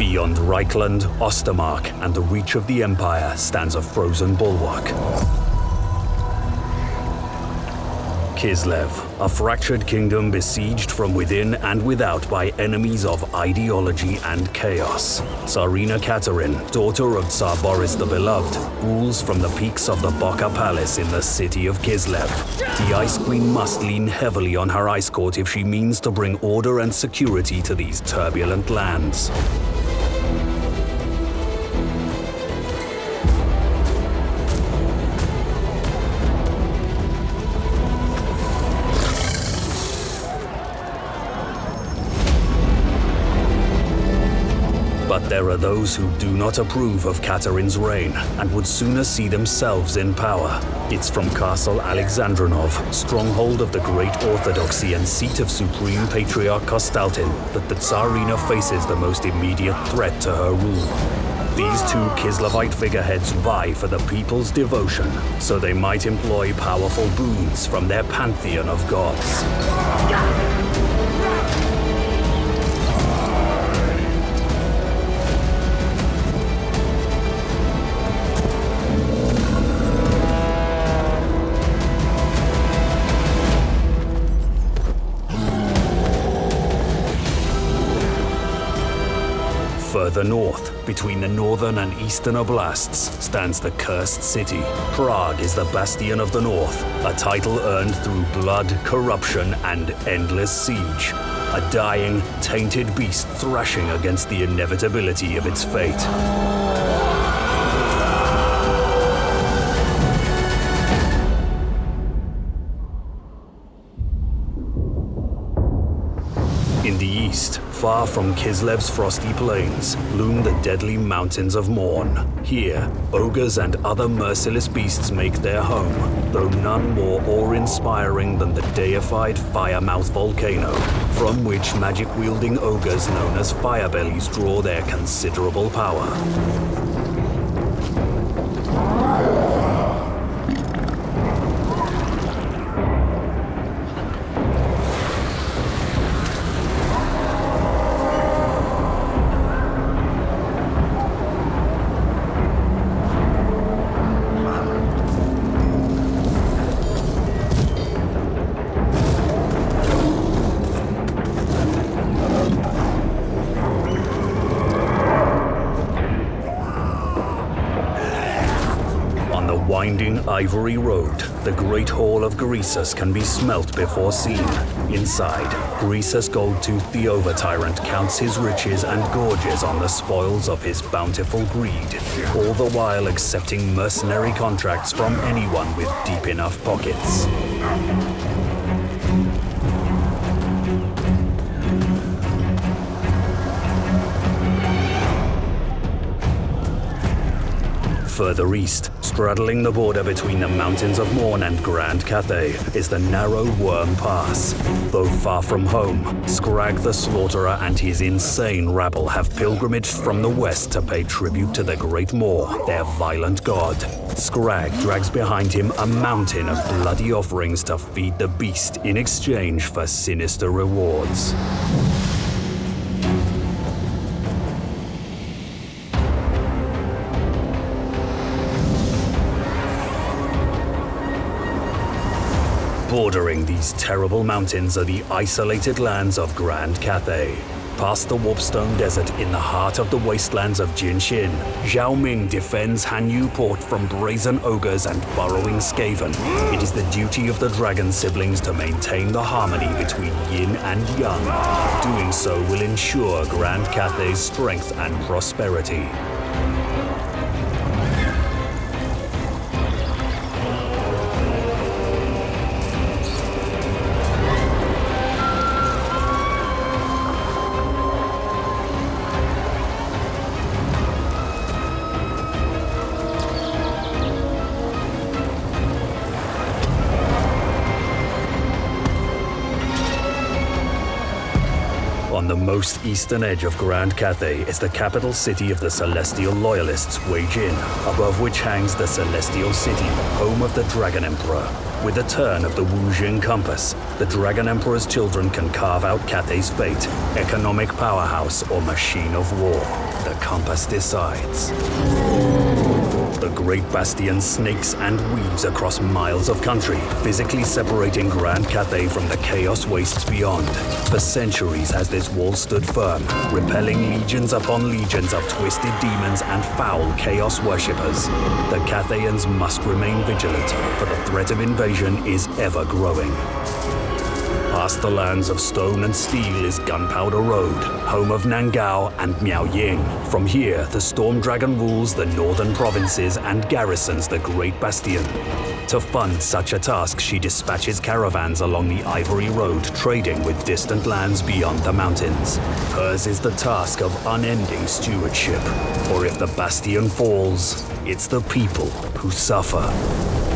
Beyond Reikland, Ostermark, and the reach of the Empire stands a frozen bulwark. Kislev, a fractured kingdom besieged from within and without by enemies of ideology and chaos. Tsarina Katarin, daughter of Tsar Boris the Beloved, rules from the peaks of the Bokha Palace in the city of Kislev. The Ice Queen must lean heavily on her ice court if she means to bring order and security to these turbulent lands. There are those who do not approve of Katarin's reign and would sooner see themselves in power. It's from Castle Alexandrinov, stronghold of the Great Orthodoxy and seat of Supreme Patriarch Kostaltyn, that the Tsarina faces the most immediate threat to her rule. These two Kislevite figureheads vie for the people's devotion, so they might employ powerful boons from their pantheon of gods. Further north, between the northern and eastern oblasts, stands the Cursed City. Praag is the bastion of the north, a title earned through blood, corruption, and endless siege. A dying, tainted beast thrashing against the inevitability of its fate. Far from Kislev's frosty plains, loom the deadly mountains of Mourn. Here, ogres and other merciless beasts make their home, though none more awe-inspiring than the deified Firemouth volcano, from which magic-wielding ogres known as Firebellies draw their considerable power. The winding Ivory Road, the Great Hall of Greasus can be smelt before seen. Inside, Greasus Goldtooth the Over-Tyrant counts his riches and gorges on the spoils of his bountiful greed, all the while accepting mercenary contracts from anyone with deep enough pockets. Further east, straddling the border between the mountains of Mourn and Grand Cathay, is the narrow Worm Pass. Though far from home, Scrag the Slaughterer and his insane rabble have pilgrimaged from the west to pay tribute to the Great Maw, their violent god. Scrag drags behind him a mountain of bloody offerings to feed the beast in exchange for sinister rewards. Bordering these terrible mountains are the isolated lands of Grand Cathay. Past the Warpstone Desert in the heart of the wastelands of Jinshen, Zhao Ming defends Hanyu Port from brazen ogres and burrowing Skaven. It is the duty of the dragon siblings to maintain the harmony between yin and yang. Doing so will ensure Grand Cathay's strength and prosperity. The most eastern edge of Grand Cathay is the capital city of the Celestial Loyalists, Wei Jin, above which hangs the Celestial City, home of the Dragon Emperor. With the turn of the Wu Xing compass, the Dragon Emperor's children can carve out Cathay's fate, economic powerhouse or machine of war. The compass decides. The Great Bastion snakes and weaves across miles of country, physically separating Grand Cathay from the chaos wastes beyond. For centuries has this wall stood firm, repelling legions upon legions of twisted demons and foul chaos worshippers. The Cathayans must remain vigilant, for the threat of invasion is ever growing. Past the lands of stone and steel is Gunpowder Road, home of Nan-Gau and Miao Ying. From here, the Storm Dragon rules the northern provinces and garrisons the Great Bastion. To fund such a task, she dispatches caravans along the Ivory Road, trading with distant lands beyond the mountains. Hers is the task of unending stewardship. For if the Bastion falls, it's the people who suffer.